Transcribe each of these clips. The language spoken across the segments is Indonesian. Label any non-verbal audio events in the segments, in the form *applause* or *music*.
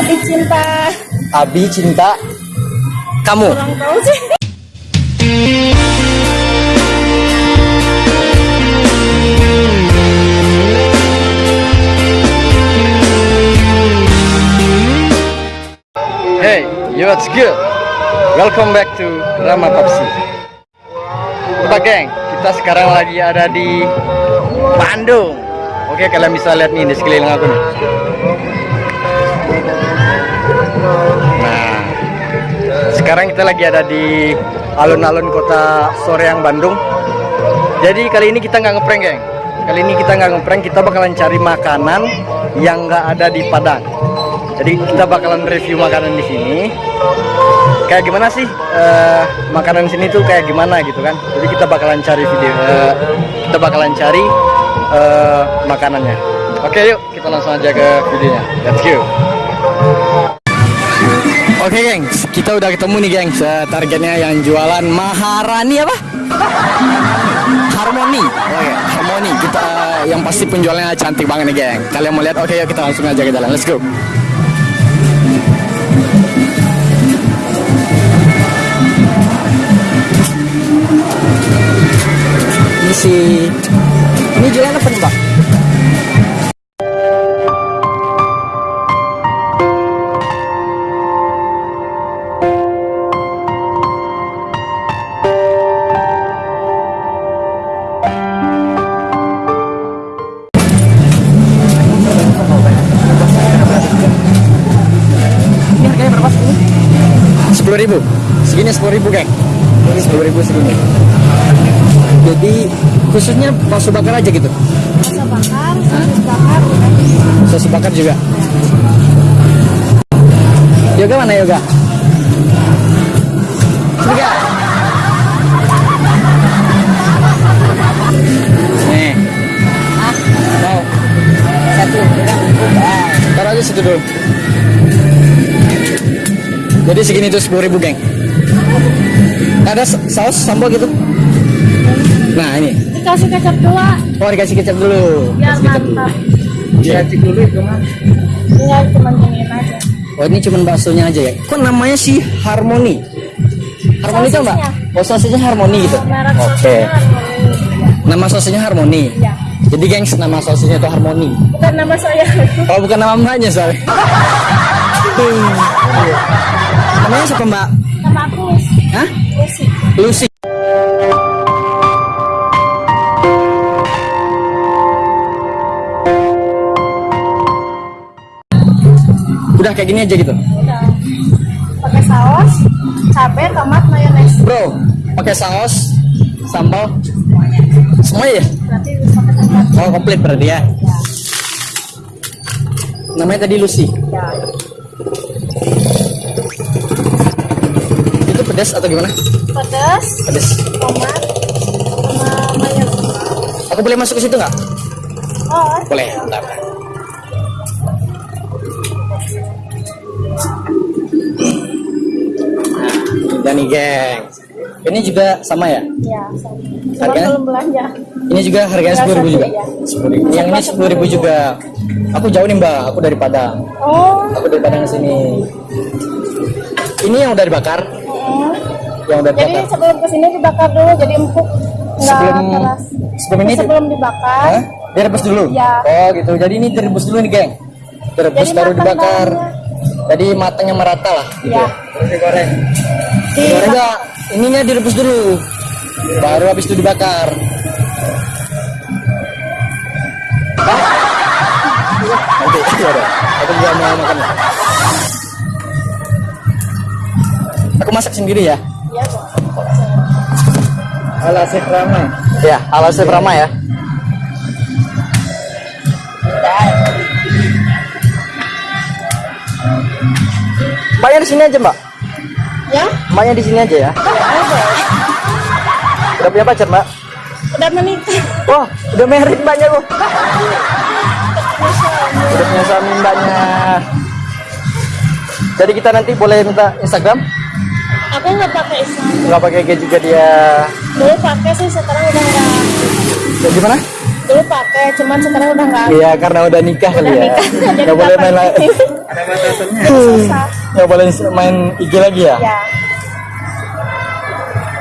Abi cinta Abi cinta kamu. kurang tahu sih. Hey, yo what's good? Welcome back to Rama Papsi. Coba geng, kita sekarang lagi ada di Bandung. Oke, kalian bisa lihat nih di sekeliling aku nih. Nah, sekarang kita lagi ada di alun-alun kota Soreang Bandung. Jadi kali ini kita nggak ngeprank geng. Kali ini kita nggak ngeprank, kita bakalan cari makanan yang nggak ada di Padang. Jadi kita bakalan review makanan di sini. Kayak gimana sih eh, makanan sini tuh kayak gimana gitu kan? Jadi kita bakalan cari video, eh, kita bakalan cari eh, makanannya. Oke yuk kita langsung aja ke videonya. Let's go. Oke gengs, kita udah ketemu nih gengs. Eh, Targetnya yang jualan Maharani apa? Harmoni. Oke, Harmoni. Kita eh, yang pasti penjualnya cantik banget nih geng. Kalian mau lihat? Oke yuk kita langsung aja ke jalan. Let's go Sepuluh ribu. Segini sepuluh ribu. Ini sepuluh ribu segini. Jadi khususnya bakso bakar aja gitu. Rasa bakar, sosis bakar, Sosis bakar juga. Yoga mana? Yoga. Jadi segini tuh sepuluh ribu geng. Ada sa- saus sambal gitu? Nah ini. dikasih kecap dua Oh dikasih kecap dulu. biar Kasih kecap dulu. mantap. Dikasih dulu itu mah. Tinggal cuma giniin aja. Oh ini cuma baksonya aja ya? Kok namanya sih Harmoni? Harmoni itu mbak? Oh sosisnya Harmoni gitu? Merek Oke. Harmoni. Nama sosisnya Harmoni? Iya. Jadi gengs nama sosisnya itu Harmoni? Bukan nama saya. Oh bukan nama mbaknya soalnya? *laughs* Namanya siapa mbak? Nama aku Lucy. Hah? Lucy. Lucy. Udah kayak gini aja gitu? Udah. Pakai saus, cabai, tomat, mayones. Bro, pakai saus, sambal, semuanya ya? Berarti pakai tempat. Oh komplit berarti ya? Namanya tadi Lucy. Ya. Pedas atau gimana? Pedas, Pedas. tomat, sama mayones. Aku boleh masuk ke situ nggak? Oh, Boleh. Bentar. Dan nih geng. Ini juga sama ya? ya. sama. Harganya? belum belanja. Ini juga harganya Tinggal sepuluh ribu juga. iya. Sepuluh ribu. Yang ini sepuluh ribu juga. Aku jauh nih mbak. Aku dari Padang. Oh, Aku dari Padang sini. Ini yang udah dibakar. Yang udah Jadi sebelum ke sini dibakar dulu jadi empuk Sebelum keras. sebelum ini sebelum dibakar Hah? Direbus dulu? Iya. Oh gitu. Jadi ini direbus dulu nih geng. Direbus Jadi baru dibakar. bawangnya. Jadi matangnya merata lah. Gitu Iya. ya. Terus digoreng. di Digoreng enggak? Ininya direbus dulu. Baru habis itu dibakar. Nanti. Aku juga mau makan. Aku masak sendiri ya. Ala Rama. Ya, ala Rama ya. Mbaknya di sini aja, Mbak. Ya, Mbaknya di sini aja ya. Udah punya pacar, Mbak? Udah menikah. Wah, udah married Mbaknya loh. Udah punya suami Mbaknya. Jadi kita nanti boleh minta Instagram? Aku nggak pakai Instagram. Nggak pakai IG juga dia. Dulu pakai sih, sekarang udah nggak. Ya, gimana? Dulu pakai, cuman sekarang udah nggak. Iya, karena udah nikah kali Udah ya. nikah. Jadi Nggak boleh main lagi. Ada batasannya. Nggak boleh main IG lagi ya? Ya.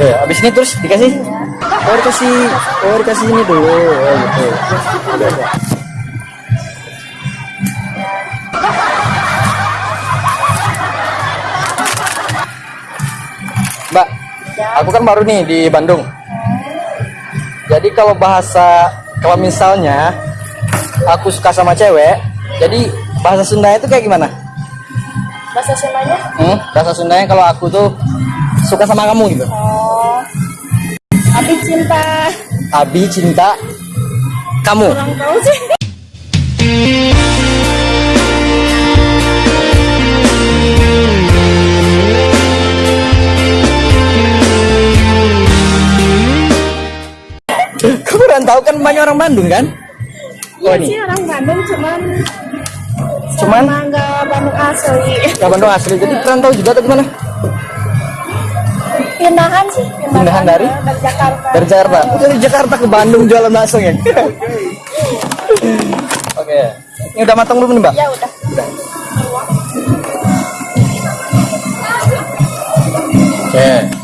Oke, abis ini terus dikasih? Oh, dikasih, oh dikasih ini dulu. Oh, gitu. Udah, udah. Mbak, aku kan baru nih di Bandung. Jadi kalau bahasa, kalau misalnya aku suka sama cewek, jadi bahasa Sunda itu kayak gimana? Bahasa Sundanya? Hmm, bahasa Sundanya kalau aku tuh suka sama kamu gitu. Oh. Abi cinta. Abi cinta kamu. Kurang tahu sih. Kurang tahu kan banyak orang Bandung kan? Iya sih orang Bandung cuman Cuman? nggak Bandung asli. ya Bandung asli. Jadi perantau juga atau gimana? Pindahan sih. Pindahan dari? dari Jakarta. Dari Jakarta. Oh, dari Jakarta ke Bandung jualan langsung ya? Oke. Ini udah matang belum nih Mbak? Ya udah. Oke.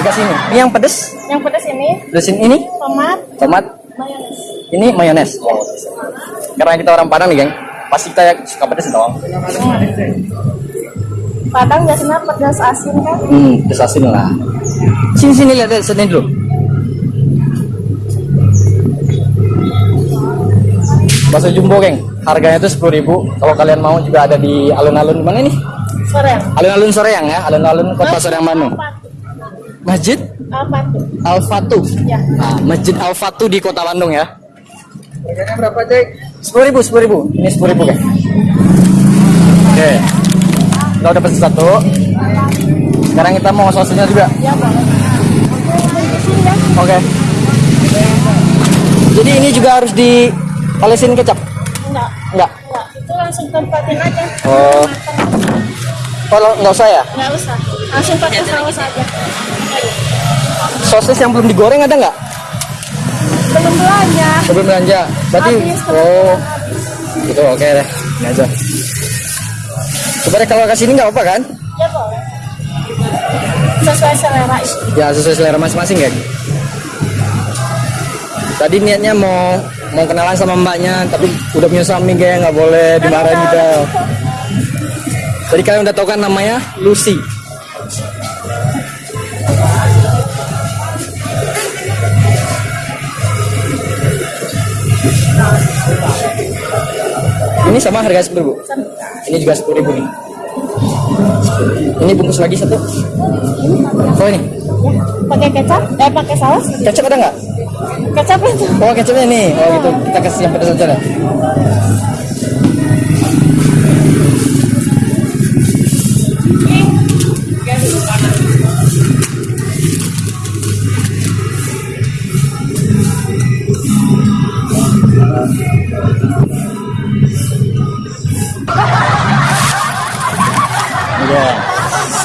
Dikasih ini. Ini yang pedes? Yang pedas ini Pedesin ini? tomat, Tomat. mayones. Ini mayones. Oh. Karena kita orang Padang nih, geng. Pasti kita yang suka pedes dong. Padang biasanya pedas asin kan? Hmm, pedes asin lah. Sini sini lihat deh, sini dulu. Bakso jumbo, geng. Harganya itu sepuluh ribu. Kalau kalian mau juga ada di alun-alun mana nih? Sore. Alun-alun Soreang ya, alun-alun Kota Soreang Bandung. Masjid? Al Fatu. Ya. Nah, Masjid Al Fatu di Kota Bandung ya. Harganya berapa, Cek? Sepuluh ribu, sepuluh ribu. Ini sepuluh ribu, geng. Oke. Kita udah pesen satu. Sekarang kita mau sausnya juga. Ya boleh. Oke, ya. Oke. Jadi ini juga harus di olesin kecap? Enggak. Enggak. Enggak. Itu langsung tempatin aja. Oh. Kalau nggak usah ya? Enggak usah. Langsung pakai saus aja. Sosis yang belum digoreng ada nggak? Belum belanja. Sebelum belanja. Berarti Habis, oh. Gitu oke deh. Ini aja. Coba deh kalau kasih ini nggak apa kan? Ya boleh. Sesuai selera. Ya sesuai selera masing-masing ya. Tadi niatnya mau mau kenalan sama mbaknya, tapi udah punya suami kayak nggak boleh dimarahin juga. Jadi kalian udah tahu kan namanya Lucy. Ini sama harga sepuluh ribu. Ini juga sepuluh ribu nih. Ini bungkus lagi satu. Oh ini, Pakai kecap? Eh pakai saus? kecap ada nggak? Kecap itu. Oh kecapnya nih, oh gitu. Kita kasih yang pedas aja lah.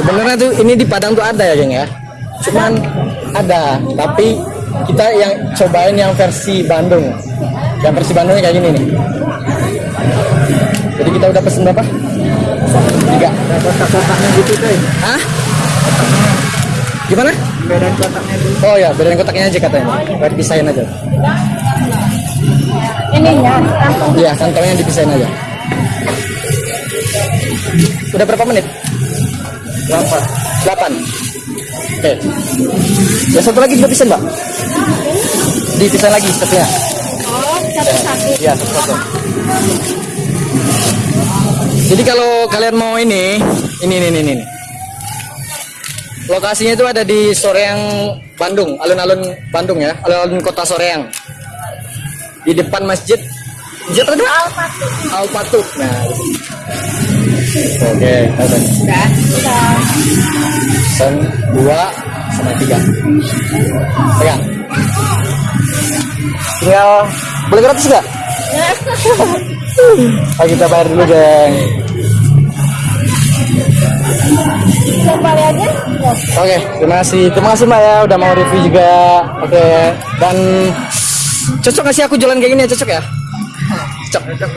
Sebenarnya tuh ini di Padang tuh ada ya, geng ya. Cuman ada, tapi kita yang cobain yang versi Bandung. Yang versi Bandungnya kayak gini nih. Jadi kita udah pesen berapa? Tiga. Ada kotak-kotaknya gitu, Cek. Hah? Gimana? Bedain kotaknya dulu. Oh ya, bedain kotaknya aja katanya. Biar dipisahin aja. Ininya, kantong. Iya, kantongnya dipisahin aja. Udah berapa menit? Berapa? 8 Oke Ya satu lagi juga pisen mbak Dipisahin lagi satunya Oh, satu-satu. Iya satu-satu Jadi kalau kalian mau ini Ini, ini, ini, ini Lokasinya itu ada di Soreang, Bandung Alun-alun Bandung ya Alun-alun kota Soreang Di depan masjid Masjid apa? itu? Al-Fatih. Al-Fatut Nah Oke. Sudah. Sudah. Pesan dua sama tiga. Pegang. Tinggal boleh gratis nggak? *laughs* Oh, kita bayar dulu, geng. Aja. Ya. Oke, terima kasih. Terima kasih Mbak ya udah mau review juga. Oke, dan cocok nggak sih aku jualan kayak gini ya? Cocok ya? Cocok.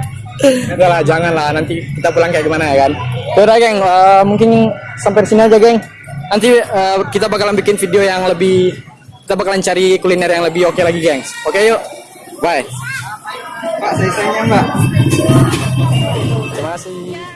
*laughs* Enggak lah, jangan lah. Nanti kita pulang kayak gimana ya kan? Udah geng, eh, mungkin sampai di sini aja geng. Nanti eh, kita bakalan bikin video yang lebih, kita bakalan cari kuliner yang lebih oke lagi geng. Oke yuk, bye. Pak, saya Mbak. Terima kasih.